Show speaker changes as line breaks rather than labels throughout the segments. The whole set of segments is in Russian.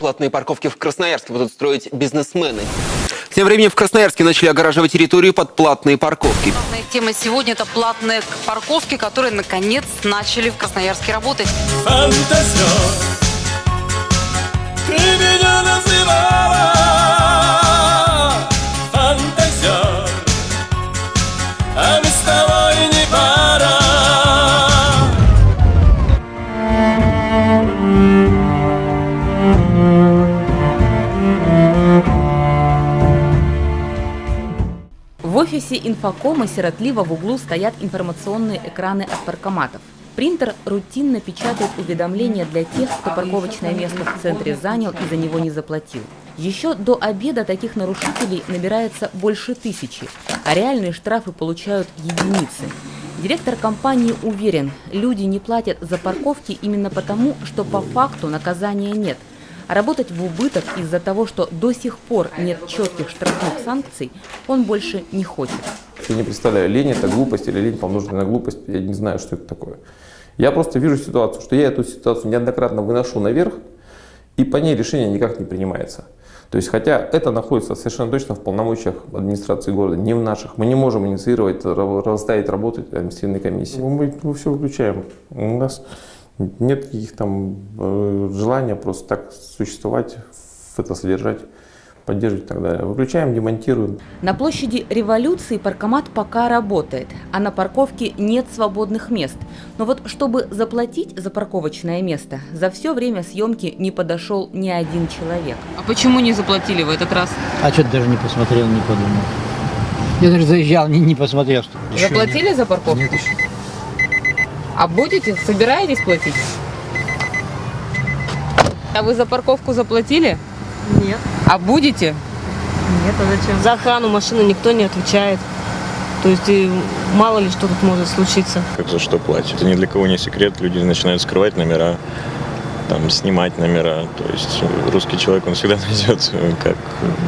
Платные парковки в Красноярске будут строить бизнесмены. Тем временем в Красноярске начали огораживать территорию под платные парковки.
Главная тема сегодня – это платные парковки, которые, наконец, начали в Красноярске работать.
фантазер
офисе инфокома сиротливо в углу стоят информационные экраны от паркоматов. Принтер рутинно печатает уведомления для тех, кто парковочное место в центре занял и за него не заплатил. Еще до обеда таких нарушителей набирается больше тысячи, а реальные штрафы получают единицы. Директор компании уверен, люди не платят за парковки именно потому, что по факту наказания нет. А работать в убыток из-за того, что до сих пор нет четких штрафных санкций, он больше не хочет.
Я не представляю, лень это глупость или лень помноженная на глупость, я не знаю, что это такое. Я просто вижу ситуацию, что я эту ситуацию неоднократно выношу наверх, и по ней решение никак не принимается. То есть, хотя это находится совершенно точно в полномочиях администрации города, не в наших. Мы не можем инициировать, ра- расставить работать административной комиссии. Мы, мы все выключаем. У нас нет каких там э, желания просто так существовать, это содержать, поддерживать и так далее. Выключаем, демонтируем.
На площади Революции паркомат пока работает, а на парковке нет свободных мест. Но вот чтобы заплатить за парковочное место, за все время съемки не подошел ни один человек.
А почему не заплатили в этот раз?
А что ты даже не посмотрел, не подумал? Я даже заезжал, не, не посмотрел. Что...
Заплатили за парковку?
Нет, еще.
А будете? Собираетесь платить? А вы за парковку заплатили?
Нет,
А будете?
нет, а зачем? За охрану машины никто не отвечает. То есть и мало ли что тут может случиться.
как за что платят. Это ни для кого не секрет, люди начинают скрывать номера, там, снимать номера. То есть русский человек, он всегда найдет, как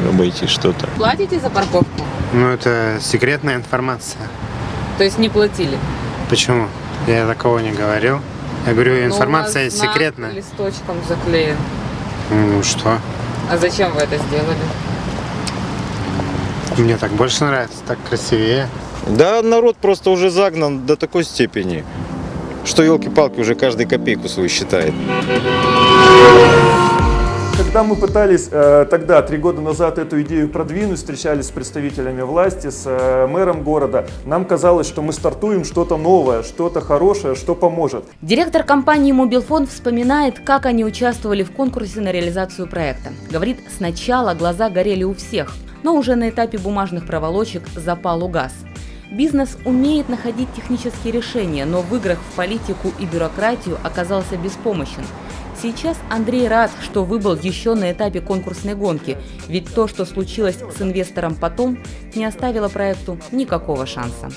обойти что-то.
Платите за парковку?
Ну, это секретная информация.
То есть не платили?
Почему? Я такого не говорил. Я говорю,
Ну,
информация
у знак
секретная.
листочком заклеен.
Ну что?
А зачем вы это сделали?
Мне так больше нравится, так красивее.
Да, народ просто уже загнан до такой степени, что елки-палки уже каждый копейку свою считает.
Когда мы пытались э, тогда, три года назад, эту идею продвинуть, встречались с представителями власти, с э, мэром города, нам казалось, что мы стартуем что-то новое, что-то хорошее, что поможет.
Директор компании «Мобилфон» вспоминает, как они участвовали в конкурсе на реализацию проекта. Говорит, сначала глаза горели у всех, но уже на этапе бумажных проволочек запал угас. Бизнес умеет находить технические решения, но в играх в политику и бюрократию оказался беспомощен. Сейчас Андрей рад, что выбыл еще на этапе конкурсной гонки, ведь то, что случилось с инвестором потом, не оставило проекту никакого шанса.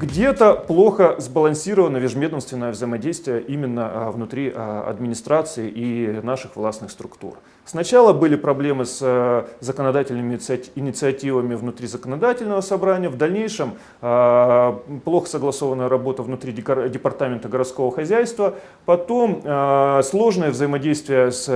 Где-то плохо сбалансировано межведомственное взаимодействие именно а, внутри а, администрации и наших властных структур. Сначала были проблемы с э, законодательными инициати- инициативами внутри законодательного собрания, в дальнейшем а, плохо согласованная работа внутри департамента городского хозяйства, потом а, сложное взаимодействие с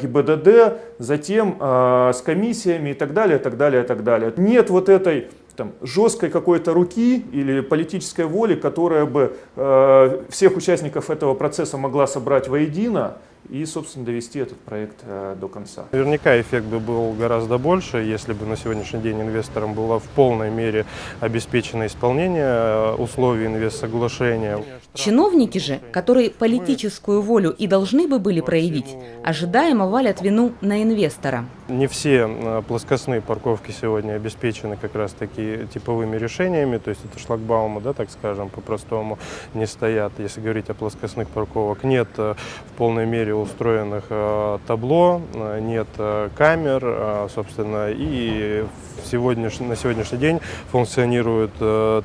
ГИБДД, затем а, с комиссиями и так далее, и так далее, и так далее. Нет вот этой там, жесткой какой-то руки или политической воли, которая бы э, всех участников этого процесса могла собрать воедино и, собственно, довести этот проект э, до конца.
Наверняка эффект бы был гораздо больше, если бы на сегодняшний день инвесторам было в полной мере обеспечено исполнение э, условий инвестсоглашения.
Чиновники же, которые политическую волю и должны бы были проявить, ожидаемо валят вину на инвестора.
Не все э, плоскостные парковки сегодня обеспечены как раз таки типовыми решениями, то есть это шлагбаумы, да, так скажем, по-простому не стоят. Если говорить о плоскостных парковок, нет в полной мере устроенных э, табло, э, нет э, камер, собственно, и сегодняш- на сегодняшний день функционируют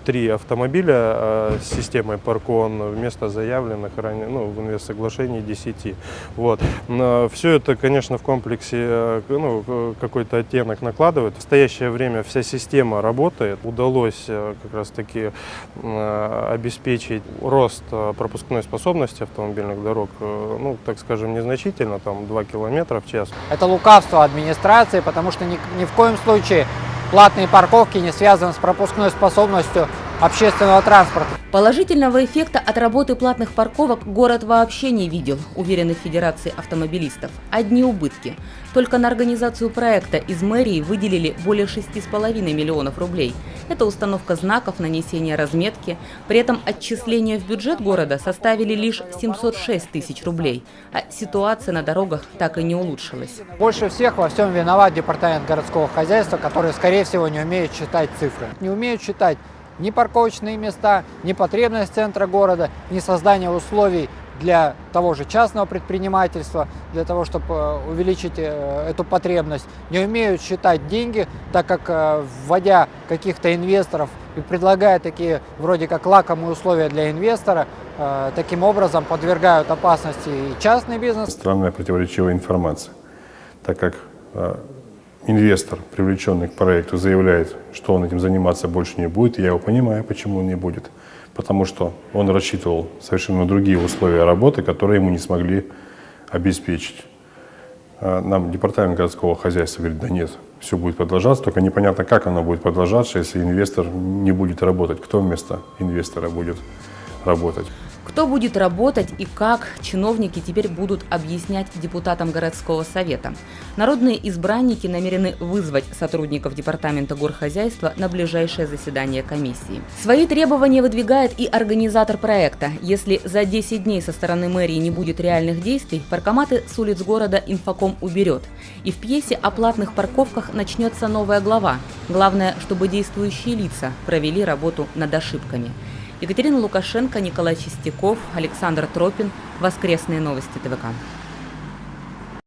три автомобиля с системой Паркон вместо заявленных ранее, ну, в инвестсоглашении 10. Вот. Все это, конечно, в комплексе ну, какой-то оттенок накладывает. В настоящее время вся система работает. Удалось как раз-таки обеспечить рост пропускной способности автомобильных дорог, ну, так скажем, скажем, незначительно, там 2 километра в час.
Это лукавство администрации, потому что ни, ни в коем случае платные парковки не связаны с пропускной способностью общественного транспорта.
Положительного эффекта от работы платных парковок город вообще не видел, уверены в Федерации автомобилистов. Одни убытки. Только на организацию проекта из мэрии выделили более 6,5 миллионов рублей. Это установка знаков, нанесение разметки. При этом отчисления в бюджет города составили лишь 706 тысяч рублей. А ситуация на дорогах так и не улучшилась.
Больше всех во всем виноват департамент городского хозяйства, который, скорее всего, не умеет считать цифры. Не умеют считать ни парковочные места, ни потребность центра города, ни создание условий для того же частного предпринимательства, для того, чтобы увеличить э, эту потребность. Не умеют считать деньги, так как, э, вводя каких-то инвесторов и предлагая такие вроде как лакомые условия для инвестора, э, таким образом подвергают опасности и частный бизнес.
Странная противоречивая информация, так как инвестор, привлеченный к проекту, заявляет, что он этим заниматься больше не будет, я его понимаю, почему он не будет. Потому что он рассчитывал совершенно другие условия работы, которые ему не смогли обеспечить. А нам департамент городского хозяйства говорит, да нет, все будет продолжаться, только непонятно, как оно будет продолжаться, если инвестор не будет работать. Кто вместо инвестора будет работать?
Кто будет работать и как, чиновники теперь будут объяснять депутатам городского совета. Народные избранники намерены вызвать сотрудников Департамента горхозяйства на ближайшее заседание комиссии. Свои требования выдвигает и организатор проекта. Если за 10 дней со стороны мэрии не будет реальных действий, паркоматы с улиц города инфоком уберет. И в пьесе о платных парковках начнется новая глава. Главное, чтобы действующие лица провели работу над ошибками. Екатерина Лукашенко, Николай Чистяков, Александр Тропин. Воскресные новости ТВК.